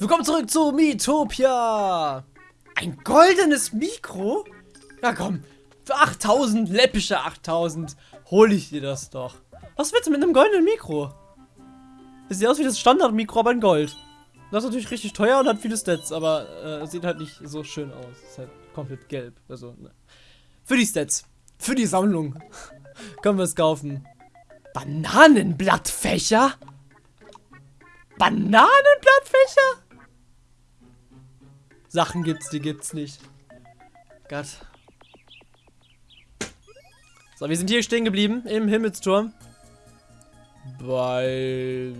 Willkommen zurück zu Miitopia. Ein goldenes Mikro? Ja komm, für 8000, läppische 8000, hole ich dir das doch. Was willst du mit einem goldenen Mikro? Das sieht aus wie das Standard-Mikro, aber in Gold. Das ist natürlich richtig teuer und hat viele Stats, aber äh, sieht halt nicht so schön aus. Ist halt komplett gelb. Also, ne. Für die Stats. Für die Sammlung. Können wir es kaufen. Bananenblattfächer? Bananenblattfächer? Sachen gibt's, die gibt's nicht. Gott. So, wir sind hier stehen geblieben im Himmelsturm. Bei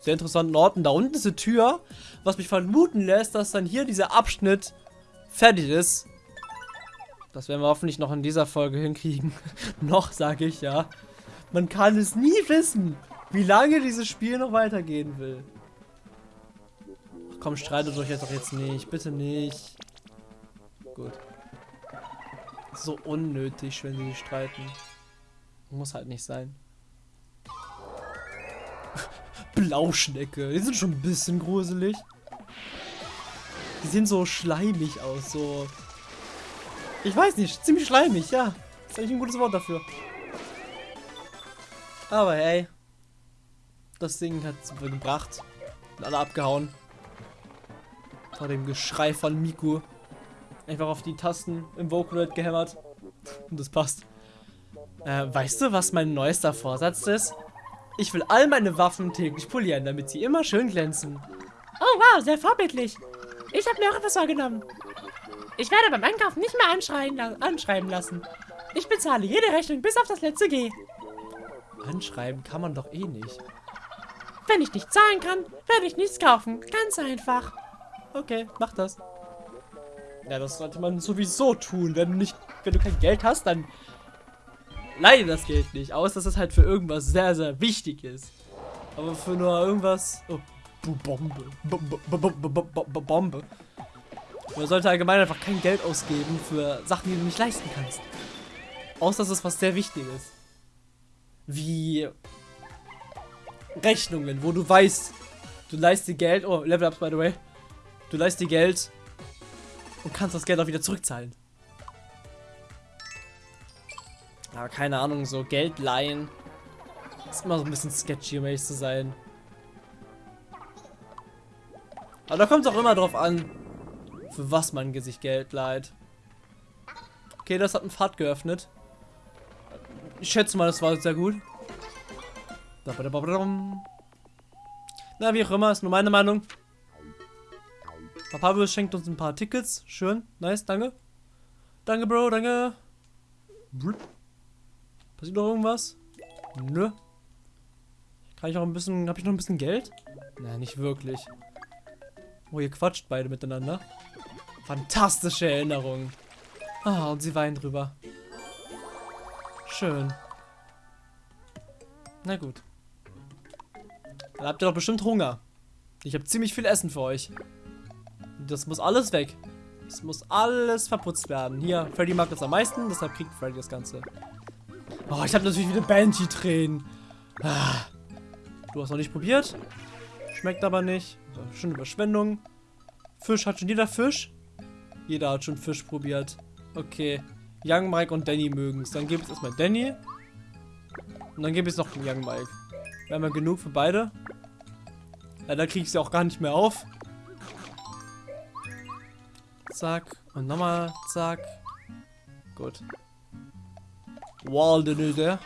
sehr interessanten Orten. Da unten ist eine Tür, was mich vermuten lässt, dass dann hier dieser Abschnitt fertig ist. Das werden wir hoffentlich noch in dieser Folge hinkriegen. noch, sage ich ja. Man kann es nie wissen, wie lange dieses Spiel noch weitergehen will. Komm, streitet euch jetzt doch jetzt nicht. Bitte nicht. Gut. So unnötig, wenn sie streiten. Muss halt nicht sein. Blauschnecke. Die sind schon ein bisschen gruselig. Die sehen so schleimig aus, so. Ich weiß nicht, ziemlich schleimig, ja. ist eigentlich ein gutes Wort dafür. Aber hey. Das Ding hat es gebracht. Und alle abgehauen. Vor dem Geschrei von Miku. Einfach auf die Tasten im Vocaloid gehämmert. Und das passt. Äh, weißt du, was mein neuester Vorsatz ist? Ich will all meine Waffen täglich polieren, damit sie immer schön glänzen. Oh wow, sehr vorbildlich. Ich habe mir auch etwas vorgenommen. Ich werde beim Einkaufen nicht mehr anschreien, anschreiben lassen. Ich bezahle jede Rechnung bis auf das letzte G. Anschreiben kann man doch eh nicht. Wenn ich nicht zahlen kann, werde ich nichts kaufen. Ganz einfach. Okay, mach das. Ja, das sollte man sowieso tun. Wenn du nicht, wenn du kein Geld hast, dann leihe das Geld nicht. Aus, dass es halt für irgendwas sehr, sehr wichtig ist. Aber für nur irgendwas. Oh, Bombe. Bombe. Man sollte allgemein einfach kein Geld ausgeben für Sachen, die du nicht leisten kannst. Außer dass es was sehr Wichtiges. Wie Rechnungen, wo du weißt, du leist dir Geld. Oh, Level Ups, by the way. Du leist dir Geld und kannst das Geld auch wieder zurückzahlen. Aber keine Ahnung, so Geld leihen ist immer so ein bisschen sketchy, um ehrlich zu sein. Aber da kommt es auch immer drauf an, für was man sich Geld leiht. Okay, das hat einen Pfad geöffnet. Ich schätze mal, das war sehr gut. Na, wie auch immer, ist nur meine Meinung. Papa schenkt uns ein paar Tickets. Schön. Nice, danke. Danke, Bro, danke. Passiert noch irgendwas? Nö. Kann ich auch ein bisschen. Habe ich noch ein bisschen Geld? Nein, nicht wirklich. Oh, ihr quatscht beide miteinander. Fantastische Erinnerung. Ah, und sie weinen drüber. Schön. Na gut. Dann habt ihr doch bestimmt Hunger. Ich habe ziemlich viel Essen für euch. Das muss alles weg. Das muss alles verputzt werden. Hier, Freddy mag das am meisten, deshalb kriegt Freddy das Ganze. Oh, ich habe natürlich wieder Banshee-Tränen. Ah. Du hast noch nicht probiert. Schmeckt aber nicht. Schon Überschwendung. Fisch, hat schon jeder Fisch? Jeder hat schon Fisch probiert. Okay. Young Mike und Danny mögen es. Dann gebe ich erstmal Danny. Und dann ich es noch Young Mike. Wir haben ja genug für beide. Leider kriege ich sie auch gar nicht mehr auf. Zack. Und nochmal zack. Gut. Waldenöde.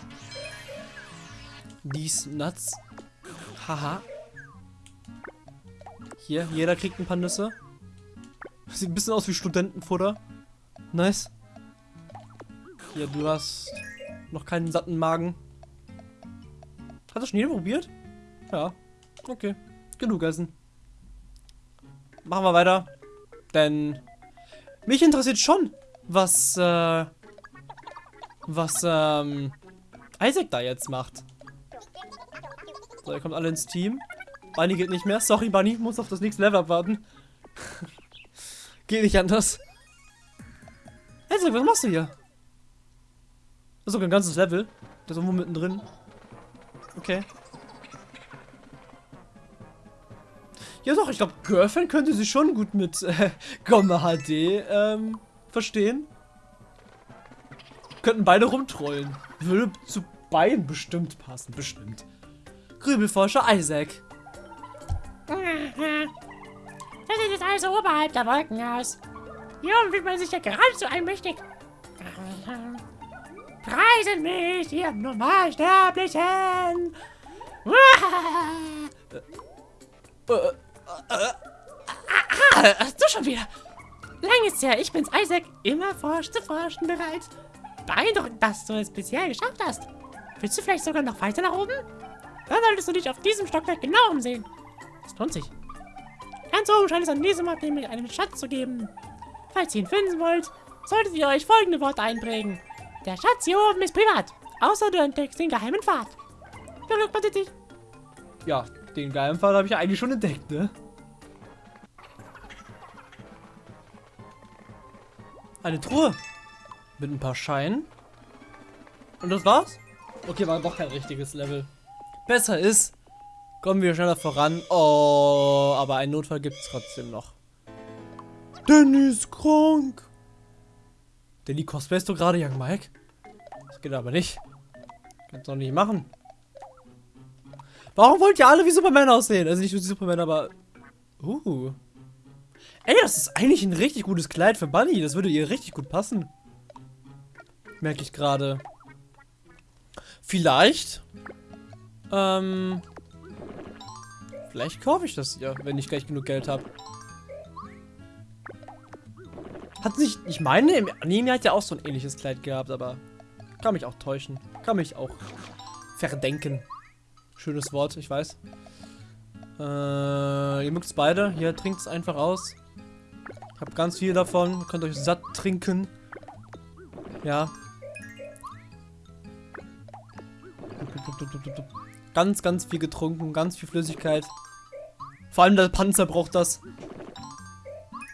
Dies Nuts. Haha. Hier, jeder kriegt ein paar Nüsse. Sieht ein bisschen aus wie Studentenfutter. Nice. Hier, du hast noch keinen satten Magen. Hat das schon jeder probiert? Ja. Okay. Genug essen. Machen wir weiter. Denn mich interessiert schon, was, äh, was, ähm, Isaac da jetzt macht. So, ihr kommt alle ins Team. Bunny geht nicht mehr. Sorry, Bunny, muss auf das nächste Level abwarten. geht nicht anders. Isaac, was machst du hier? Das ist sogar ein ganzes Level. Der ist irgendwo mittendrin. Okay. Ja doch, ich glaube, Girlfriend könnte sich schon gut mit äh, Gomme HD ähm, verstehen. Könnten beide rumtrollen. Würde zu beiden bestimmt passen, bestimmt. Grübelforscher Isaac. Das sieht jetzt alles oberhalb der Wolken aus. Hier fühlt man sich ja geradezu einmächtig. Preisen mich, ihr Normalsterblichen! Äh, äh, Ah, du schon wieder. Lang ist her, ich bin's Isaac, immer forsch zu forschen bereit. Beeindruckend, dass du es bisher geschafft hast. Willst du vielleicht sogar noch weiter nach oben? Dann solltest du dich auf diesem Stockwerk genau umsehen. Das lohnt sich. Ganz oben scheint es an diesem Ort nämlich einen Schatz zu geben. Falls ihr ihn finden wollt, solltet ihr euch folgende Worte einprägen. Der Schatz hier oben ist privat, außer du entdeckst den geheimen Pfad. Viel Glück, Patiti. ja, den geilen Fall habe ich ja eigentlich schon entdeckt, ne? Eine Truhe. Mit ein paar Scheinen. Und das war's? Okay, war doch kein richtiges Level. Besser ist, kommen wir schneller voran. Oh, aber einen Notfall gibt's trotzdem noch. Danny ist krank. Danny cosplayst du gerade, Young Mike? Das geht aber nicht. Kannst du nicht machen. Warum wollt ihr alle wie Superman aussehen? Also nicht wie Superman, aber... Uh. Ey, das ist eigentlich ein richtig gutes Kleid für Bunny. Das würde ihr richtig gut passen. Merke ich gerade. Vielleicht. Ähm. Vielleicht kaufe ich das ja, wenn ich gleich genug Geld habe. Hat nicht. Ich meine, im Anime hat ja auch so ein ähnliches Kleid gehabt, aber. Kann mich auch täuschen. Kann mich auch verdenken. Schönes Wort, ich weiß. Äh, ihr mögt es beide. Hier, trinkt es einfach aus. Habt ganz viel davon. Könnt euch satt trinken. Ja. Ganz, ganz viel getrunken. Ganz viel Flüssigkeit. Vor allem der Panzer braucht das.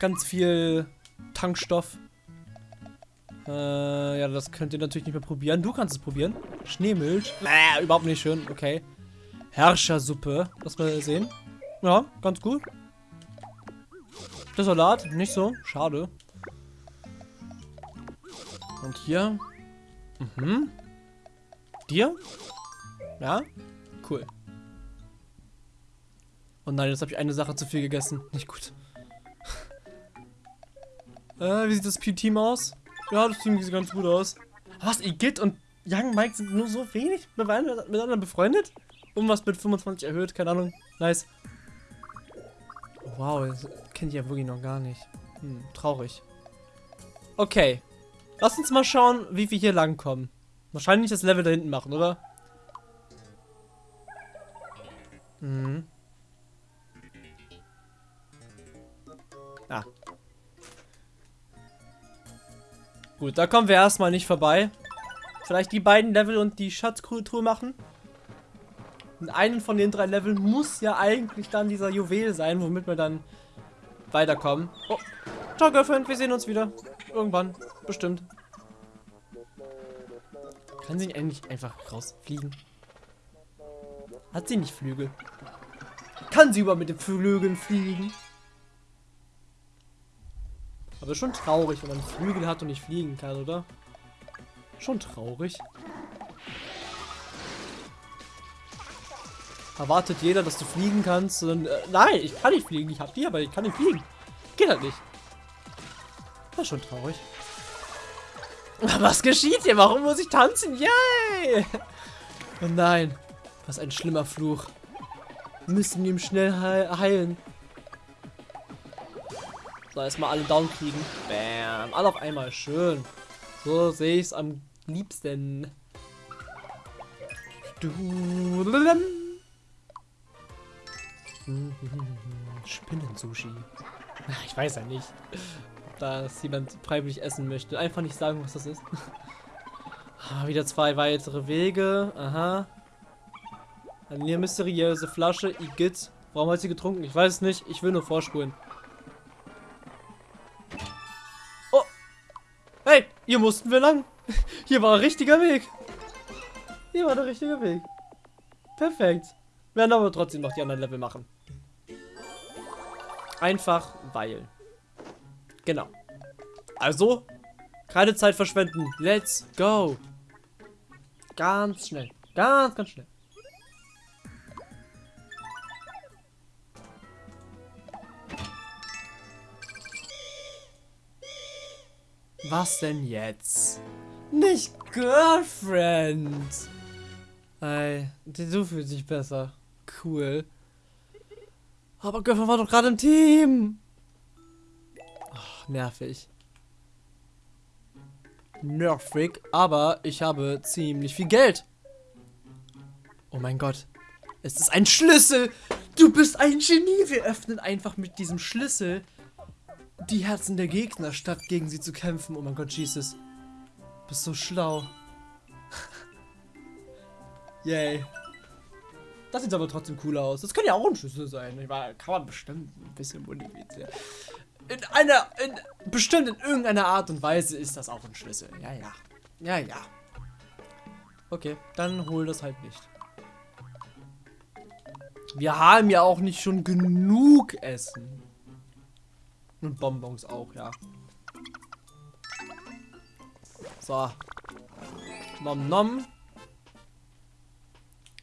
Ganz viel Tankstoff. Äh, ja, das könnt ihr natürlich nicht mehr probieren. Du kannst es probieren. Schneemilch. Bäh, überhaupt nicht schön. Okay. Herrschersuppe. Lass mal sehen. Ja, ganz gut. Der Salat, nicht so. Schade. Und hier. Mhm. Dir? Ja? Cool. Oh nein, jetzt habe ich eine Sache zu viel gegessen. Nicht gut. äh, wie sieht das Team aus? Ja, das Team sieht ganz gut aus. Was, Igitt und Young Mike sind nur so wenig miteinander befreundet? Irgendwas mit 25 erhöht, keine Ahnung. Nice. Wow, das kenne ich ja wirklich noch gar nicht. Hm, traurig. Okay. Lass uns mal schauen, wie wir hier langkommen. Wahrscheinlich das Level da hinten machen, oder? Mhm. Ah. Gut, da kommen wir erstmal nicht vorbei. Vielleicht die beiden Level und die Schatzkultur machen. In einem von den drei Leveln muss ja eigentlich dann dieser Juwel sein, womit wir dann weiterkommen. Oh, ciao Girlfriend, wir sehen uns wieder. Irgendwann, bestimmt. Kann sie eigentlich einfach rausfliegen? Hat sie nicht Flügel? Kann sie über mit den Flügeln fliegen? Aber schon traurig, wenn man Flügel hat und nicht fliegen kann, oder? Schon traurig. Erwartet jeder, dass du fliegen kannst. Und, äh, nein, ich kann nicht fliegen. Ich hab die, aber ich kann nicht fliegen. Geht halt nicht. Das ist schon traurig. Was geschieht hier? Warum muss ich tanzen? Yay! Oh nein. Was ein schlimmer Fluch. Wir müssen ihm schnell heil heilen. So, erstmal alle down kriegen. Bam. Alle auf einmal. Schön. So sehe ich es am liebsten. Du. Spinnen-Sushi. Ich weiß ja nicht, ob das jemand freiwillig essen möchte. Einfach nicht sagen, was das ist. ah, wieder zwei weitere Wege. Aha. Eine mysteriöse Flasche. Igitt. Warum hat sie getrunken? Ich weiß es nicht. Ich will nur vorspulen. Oh. Hey, hier mussten wir lang. Hier war ein richtiger Weg. Hier war der richtige Weg. Perfekt. Wir werden aber trotzdem noch die anderen Level machen. Einfach weil. Genau. Also, keine Zeit verschwenden. Let's go. Ganz schnell. Ganz, ganz schnell. Was denn jetzt? Nicht Girlfriend. Ey, du fühlst dich besser. Cool. Aber Girlfriend war doch gerade im Team. Ach, nervig. Nervig, aber ich habe ziemlich viel Geld. Oh mein Gott. Es ist ein Schlüssel. Du bist ein Genie. Wir öffnen einfach mit diesem Schlüssel die Herzen der Gegner, statt gegen sie zu kämpfen. Oh mein Gott, Jesus. Bist so schlau. Yay. Das sieht aber trotzdem cool aus. Das könnte ja auch ein Schlüssel sein. Ich meine, kann man bestimmt ein bisschen modifizieren. In einer, in, bestimmt in irgendeiner Art und Weise ist das auch ein Schlüssel. Ja, ja. Ja, ja. Okay, dann hol das halt nicht. Wir haben ja auch nicht schon genug Essen. Und Bonbons auch, ja. So. Nom nom.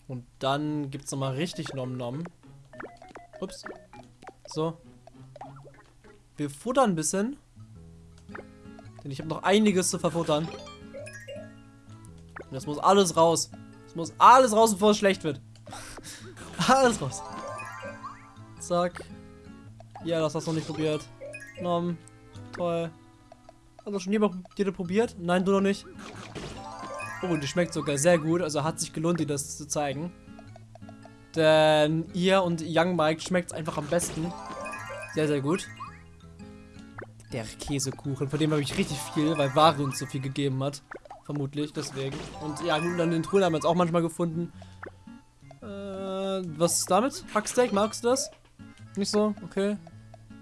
Und dann gibt es nochmal richtig Nom Nom. Ups. So. Wir futtern ein bisschen. Denn ich habe noch einiges zu verfuttern. Und das muss alles raus. Das muss alles raus, bevor es schlecht wird. alles raus. Zack. Ja, das hast du noch nicht probiert. Nom. Toll. Hast du schon jemand probiert? Nein, du noch nicht. Oh, die schmeckt sogar sehr gut. Also hat sich gelohnt, dir das zu zeigen. Denn ihr und Young Mike schmeckt es einfach am besten. Sehr, sehr gut. Der Käsekuchen, von dem habe ich richtig viel, weil Ware uns so viel gegeben hat. Vermutlich, deswegen. Und ja, dann den Truhen haben wir jetzt auch manchmal gefunden. Äh, was ist damit? Hacksteak, magst du das? Nicht so? Okay.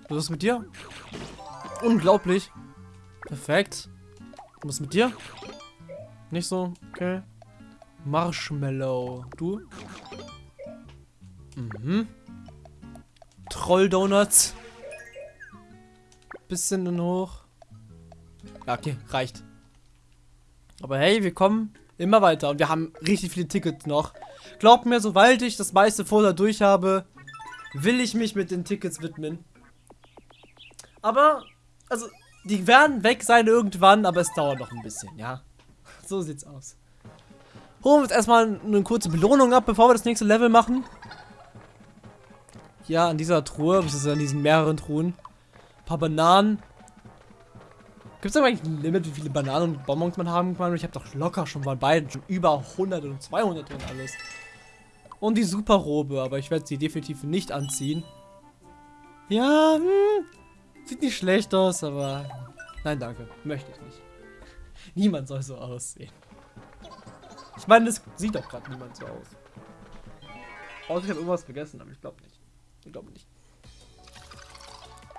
Was ist mit dir? Unglaublich. Perfekt. Was ist mit dir? Nicht so? Okay. Marshmallow. Du? Mhm. Troll-Donuts. Bisschen in hoch. Ja, okay, reicht. Aber hey, wir kommen immer weiter und wir haben richtig viele Tickets noch. Glaubt mir, sobald ich das meiste Futter durch habe, will ich mich mit den Tickets widmen. Aber, also, die werden weg sein irgendwann, aber es dauert noch ein bisschen, ja. So sieht's aus. Holen wir uns erstmal eine kurze Belohnung ab, bevor wir das nächste Level machen. Ja, an dieser Truhe, beziehungsweise an diesen mehreren Truhen. Ein paar Bananen. Gibt es eigentlich ein Limit, wie viele Bananen und Bonbons man haben kann? Ich habe doch locker schon bei beiden schon über 100 und 200 und alles. Und die Superrobe, aber ich werde sie definitiv nicht anziehen. Ja, hm, sieht nicht schlecht aus, aber nein, danke, möchte ich nicht. Niemand soll so aussehen. Ich meine, das sieht doch gerade niemand so aus. Außer ich habe irgendwas vergessen, aber ich glaube nicht. Ich glaube nicht.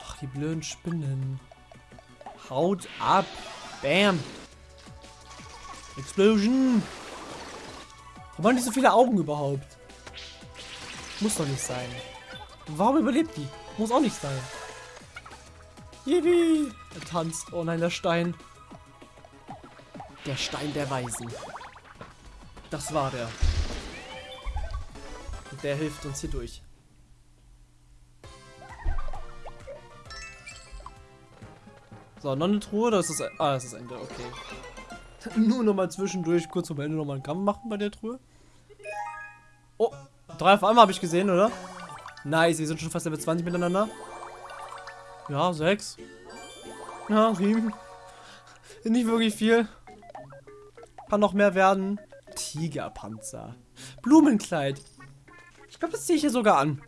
Ach, die blöden Spinnen. Haut ab. Bam. Explosion. Warum haben die so viele Augen überhaupt? Muss doch nicht sein. Warum überlebt die? Muss auch nicht sein. Yippie. Er tanzt. Oh nein, der Stein. Der Stein der Weisen. Das war der. Und der hilft uns hier durch. So, noch eine Truhe, das ist Ah, das ist Ende, okay. Nur noch mal zwischendurch kurz zum Ende noch mal einen Kampf machen bei der Truhe. Oh, drei auf einmal habe ich gesehen, oder? Nice, wir sind schon fast Level 20 miteinander. Ja, sechs. Ja, sieben. Nicht wirklich viel. Kann noch mehr werden. Tigerpanzer. Blumenkleid. Ich glaube, das ziehe ich hier sogar an.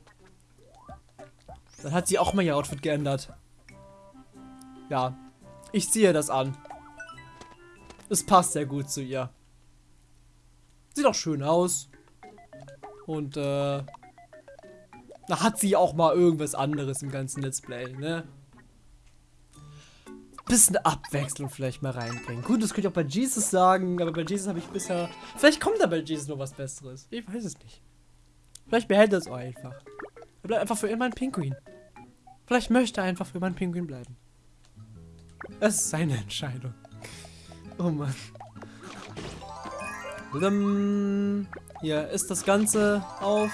Dann hat sie auch mal ihr Outfit geändert. Ja. Ich ziehe das an. Es passt sehr gut zu ihr. Sieht auch schön aus. Und, äh... Da hat sie auch mal irgendwas anderes im ganzen Let's Play, ne? Bisschen Abwechslung vielleicht mal reinbringen. Gut, das könnte ich auch bei Jesus sagen, aber bei Jesus habe ich bisher... Vielleicht kommt da bei Jesus noch was Besseres. Ich weiß es nicht. Vielleicht behält er es auch einfach. Er bleibt einfach für immer ein Pinguin. Vielleicht möchte er einfach für meinen Pinguin bleiben. Es ist seine Entscheidung. Oh Mann. Blum. Hier ist das Ganze auf.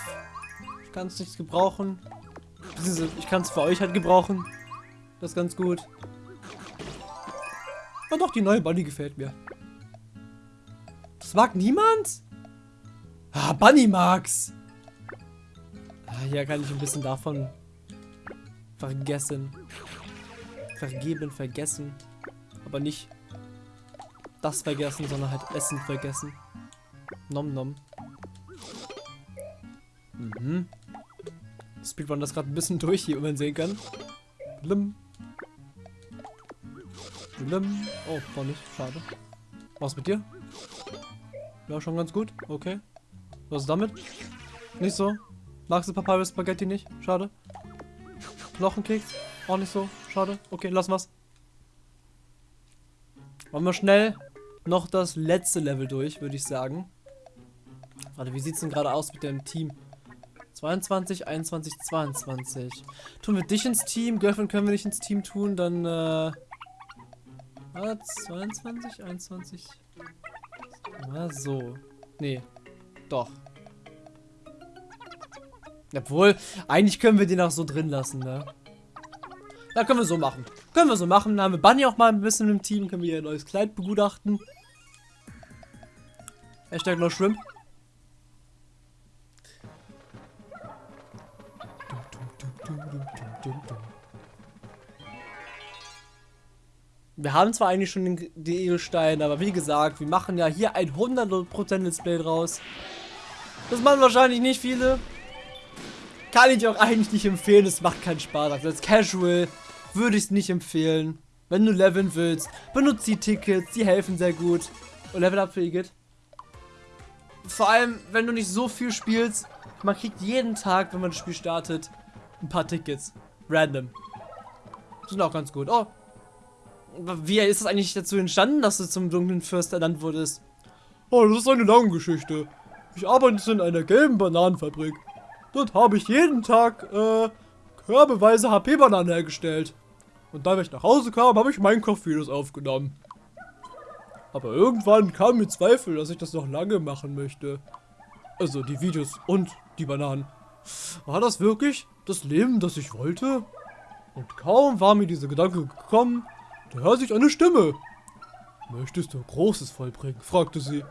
Ich kann es nicht gebrauchen. Ich kann es für euch halt gebrauchen. Das ist ganz gut. Und doch, die neue Bunny gefällt mir. Das mag niemand? Ah, Bunny mag's. Ah, hier kann ich ein bisschen davon vergessen. Vergeben, vergessen. Aber nicht das vergessen, sondern halt Essen vergessen. Nom nom. Mhm. Speedrun das gerade ein bisschen durch hier, wie man sehen kann. Blim. Blim. Oh, war nicht. Schade. Was mit dir? Ja, schon ganz gut. Okay. Was ist damit? Nicht so. Magst du Papaya Spaghetti nicht? Schade. Knochenkeks? Auch nicht so. Schade. Okay, lassen wir's. Machen wir schnell noch das letzte Level durch, würde ich sagen. Warte, wie sieht's denn gerade aus mit dem Team? 22, 21, 22. Tun wir dich ins Team? Girlfriend können wir nicht ins Team tun, dann äh... Was? 22, 21. Na so. Nee. Doch. Obwohl, eigentlich können wir den auch so drin lassen, ne? Da können wir so machen. Können wir so machen. Dann haben wir Bunny auch mal ein bisschen im Team. Können wir ihr neues Kleid begutachten. Hashtag noch Shrimp. Wir haben zwar eigentlich schon den, die Edelsteine, aber wie gesagt, wir machen ja hier ein 100% Let's Play draus. Das machen wahrscheinlich nicht viele. Kann ich auch eigentlich nicht empfehlen, es macht keinen Spaß. Also als Casual würde ich es nicht empfehlen. Wenn du leveln willst, benutze die Tickets, die helfen sehr gut. Und Level Up für Igitt. Vor allem, wenn du nicht so viel spielst, man kriegt jeden Tag, wenn man das Spiel startet, ein paar Tickets. Random. Sind auch ganz gut. Oh. Wie ist es eigentlich dazu entstanden, dass du zum dunklen Fürst ernannt wurdest? Oh, das ist eine lange Geschichte. Ich arbeite in einer gelben Bananenfabrik. Dort habe ich jeden Tag, äh, körbeweise HP-Bananen hergestellt. Und da ich nach Hause kam, habe ich Minecraft-Videos aufgenommen. Aber irgendwann kam mir Zweifel, dass ich das noch lange machen möchte. Also die Videos und die Bananen. War das wirklich das Leben, das ich wollte? Und kaum war mir dieser Gedanke gekommen, da hört sich eine Stimme. Möchtest du Großes vollbringen? fragte sie.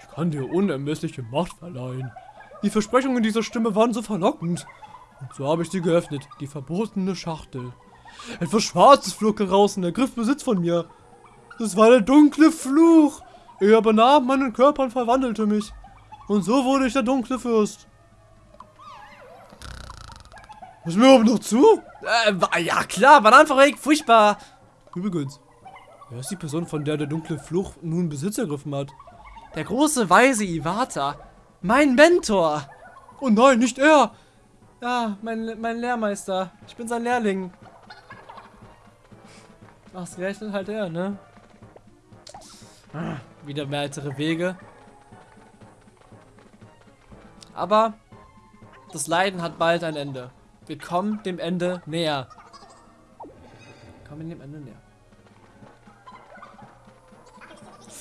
Ich kann dir unermessliche Macht verleihen. Die Versprechungen dieser Stimme waren so verlockend. Und so habe ich sie geöffnet, die verbotene Schachtel. Etwas Schwarzes flog heraus und ergriff Besitz von mir. Das war der dunkle Fluch. Er übernahm meinen Körper und verwandelte mich. Und so wurde ich der dunkle Fürst. Ist mir überhaupt noch zu? Äh, ja klar, Bananenfabrik, furchtbar. Übrigens, wer ist die Person, von der der dunkle Fluch nun Besitz ergriffen hat? Der große weise Iwata. Mein Mentor. Oh nein, nicht er. Ja, mein, mein Lehrmeister. Ich bin sein Lehrling. Ausgerechnet halt er, ne? Ah, wieder weitere Wege. Aber das Leiden hat bald ein Ende. Wir kommen dem Ende näher. Wir kommen dem Ende näher.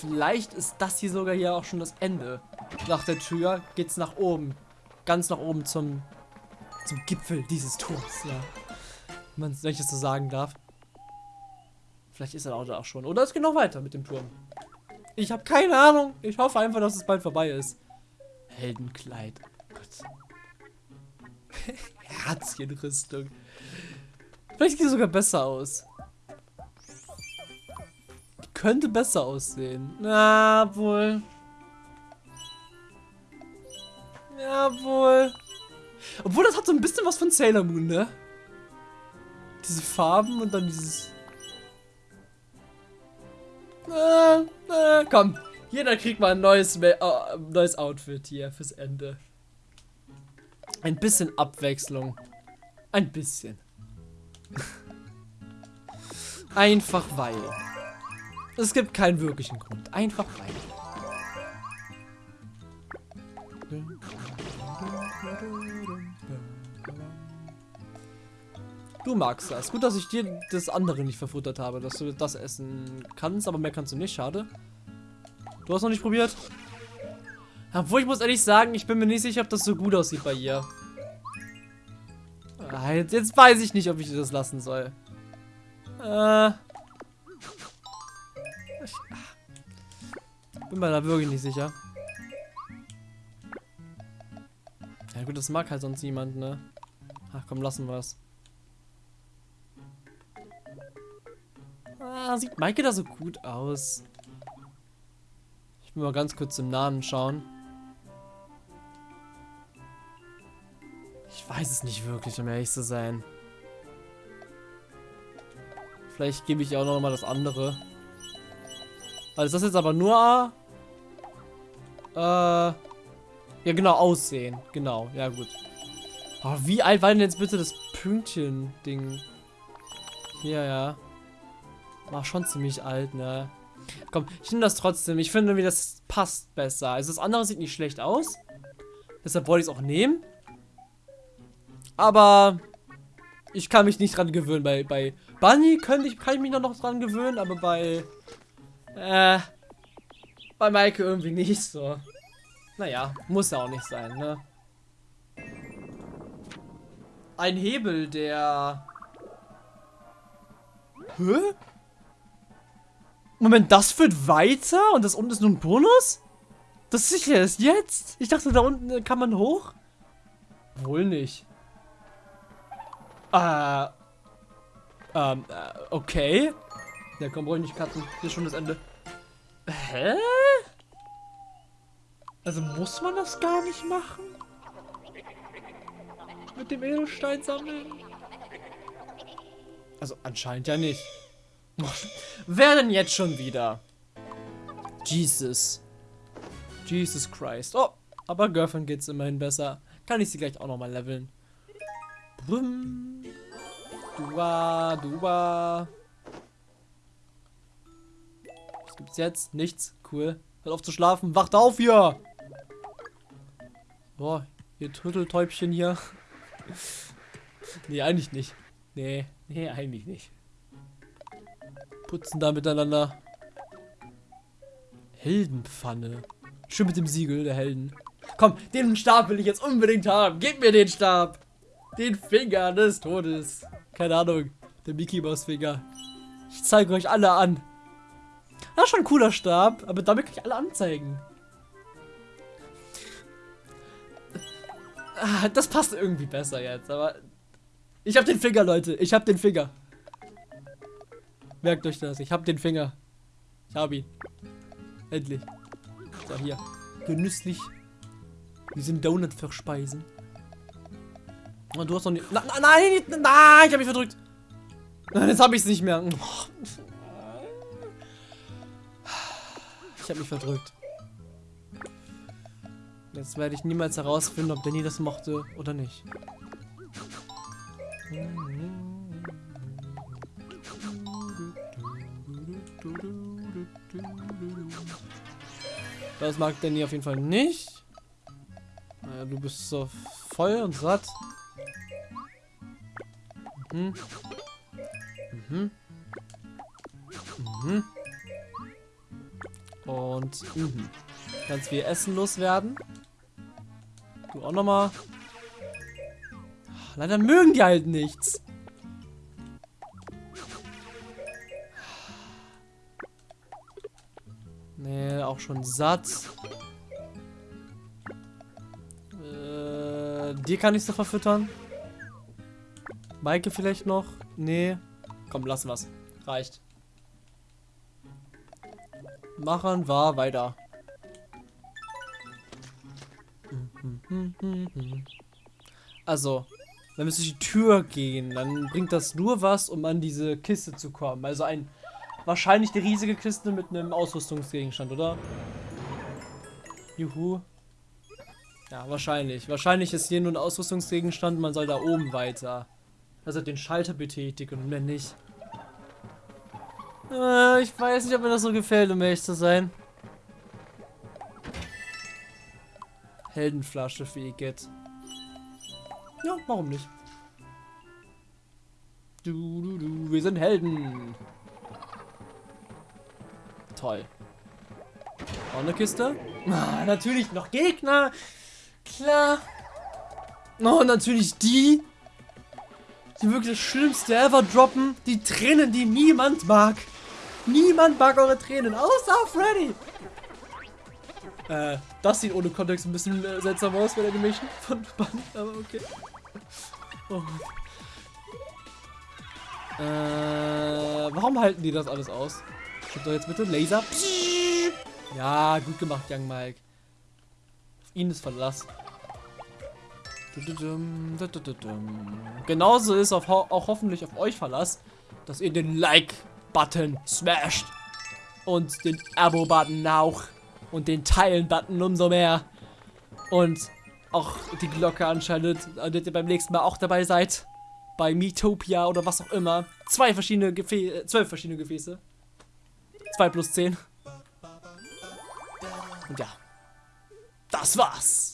Vielleicht ist das hier sogar hier auch schon das Ende. Nach der Tür geht's nach oben. Ganz nach oben zum, zum Gipfel dieses Turms, ja. Wenn man es so sagen darf. Vielleicht ist er auch da auch schon. Oder es geht noch weiter mit dem Turm. Ich habe keine Ahnung. Ich hoffe einfach, dass es bald vorbei ist. Heldenkleid. Gott. Herzchenrüstung. Vielleicht sieht es sogar besser aus. Könnte besser aussehen. Na, wohl. Ja, wohl. Obwohl, das hat so ein bisschen was von Sailor Moon, ne? Diese Farben und dann dieses äh, äh, komm, jeder kriegt mal ein neues, äh, neues Outfit hier fürs Ende. Ein bisschen Abwechslung. Ein bisschen. Einfach weil. Es gibt keinen wirklichen Grund. Einfach weil. Du magst das. Gut, dass ich dir das andere nicht verfuttert habe, dass du das essen kannst, aber mehr kannst du nicht. Schade. Du hast noch nicht probiert? Obwohl, ich muss ehrlich sagen, ich bin mir nicht sicher, ob das so gut aussieht bei ihr. Ah, jetzt, jetzt weiß ich nicht, ob ich das lassen soll. Äh. Bin mir da wirklich nicht sicher. Ja gut, das mag halt sonst niemand, ne? Ach komm, lassen wir es. Ah, sieht Maike da so gut aus. Ich will mal ganz kurz im Namen schauen. Ich weiß es nicht wirklich, um ehrlich zu sein. Vielleicht gebe ich auch noch mal das andere. Also das jetzt aber nur... Äh... Ja, genau, Aussehen. Genau, ja gut. Aber wie alt war denn jetzt bitte das Pünktchen-Ding? Hier, ja. War schon ziemlich alt, ne? Komm, ich nehme das trotzdem. Ich finde, wie das passt besser. Also das andere sieht nicht schlecht aus. Deshalb wollte ich es auch nehmen. Aber ich kann mich nicht dran gewöhnen. Bei, bei Bunny könnte ich, kann ich mich noch dran gewöhnen, aber bei äh, bei Maike irgendwie nicht so. Naja, muss ja auch nicht sein, ne? Ein Hebel, der... Hä? Moment, das wird weiter? Und das unten ist nur ein Bonus? Das ist sicher erst jetzt? Ich dachte, da unten kann man hoch? Wohl nicht. Äh. Ähm, äh, okay. Ja, komm, brauche ich nicht cutten. Hier ist schon das Ende. Hä? Also muss man das gar nicht machen? Mit dem Edelstein sammeln? Also anscheinend ja nicht. Wer denn jetzt schon wieder? Jesus. Jesus Christ. Oh, aber Girlfriend geht's immerhin besser. Kann ich sie gleich auch nochmal leveln. Brum. Dua, dua. Gibt's jetzt? Nichts. Cool. Hört auf zu schlafen. Wacht auf hier! Boah, ihr Turteltäubchen hier. nee, eigentlich nicht. Nee, nee, eigentlich nicht. Putzen da miteinander. Heldenpfanne. Schön mit dem Siegel der Helden. Komm, den Stab will ich jetzt unbedingt haben. Gib mir den Stab. Den Finger des Todes. Keine Ahnung. Der Mickey Mouse Finger. Ich zeige euch alle an. Das ist schon ein cooler Stab, aber damit kann ich alle anzeigen. Ah, das passt irgendwie besser jetzt, aber... Ich hab den Finger, Leute. Ich hab den Finger. Merkt euch das. Ich hab den Finger. Ich hab ihn. Endlich. So, hier. Genüsslich. Diesen Donut verspeisen. Und oh, du hast noch nicht... Nein, nein, nein, ich hab mich verdrückt. Nein, jetzt hab ich's nicht mehr. Ich hab mich verdrückt. Jetzt werde ich niemals herausfinden, ob Danny das mochte oder nicht. Das mag Danny auf jeden Fall nicht. Naja, du bist so voll und satt. Mhm. Mhm. Mhm. Und mhm. Ganz viel Essen loswerden. Du auch nochmal. Leider mögen die halt nichts. Nee, auch schon satt. Äh, die kann ich so verfüttern. Maike vielleicht noch? Nee. Komm, lassen wir's. Reicht. Machen wir weiter. Also, wenn wir durch die Tür gehen, dann bringt das nur was, um an diese Kiste zu kommen. Also ein wahrscheinlich die riesige Kiste mit einem Ausrüstungsgegenstand, oder? Juhu. Ja, wahrscheinlich. Wahrscheinlich ist hier nur ein Ausrüstungsgegenstand, man soll da oben weiter. Also den Schalter betätigen und mehr nicht. Äh, ich weiß nicht, ob mir das so gefällt, um ehrlich zu sein. Heldenflasche für Igitt. Ja, warum nicht? Du, du, du, wir sind Helden. Toll. Auch eine Kiste? Ah, natürlich noch Gegner. Klar. Oh, natürlich die. Die wirklich das Schlimmste ever droppen. Die Tränen, die niemand mag. Niemand mag eure Tränen, außer Freddy. Äh, das sieht ohne Kontext ein bisschen äh, seltsam aus bei der Animation von Band, aber okay. Oh. Äh, warum halten die das alles aus? Schick doch jetzt bitte Laser. Ja, gut gemacht, Young Mike. Auf ihn ist Verlass. Genauso ist auf, auch hoffentlich auf euch Verlass, dass ihr den Like-Button smasht. Und den Abo-Button auch. Und den Teilen-Button umso mehr. Und auch die Glocke anschaltet, damit ihr beim nächsten Mal auch dabei seid. Bei Metopia oder was auch immer. Zwei verschiedene Gefäße, äh, zwölf verschiedene Gefäße. Zwei plus zehn. Und ja. Das war's.